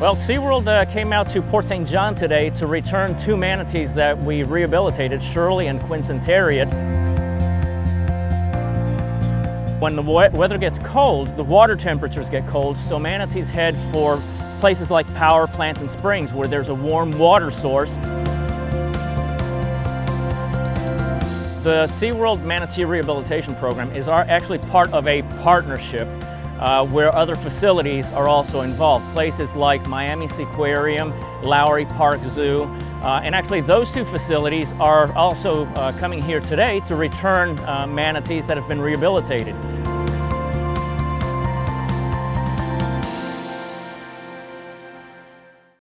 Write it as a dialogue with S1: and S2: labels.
S1: Well, SeaWorld uh, came out to Port St. John today to return two manatees that we rehabilitated, Shirley and Quincentariat. When the weather gets cold, the water temperatures get cold, so manatees head for places like power plants and springs where there's a warm water source. The SeaWorld Manatee Rehabilitation Program is our, actually part of a partnership uh, where other facilities are also involved. Places like Miami Seaquarium, Lowry Park Zoo, uh, and actually those two facilities are also uh, coming here today to return uh, manatees that have been rehabilitated.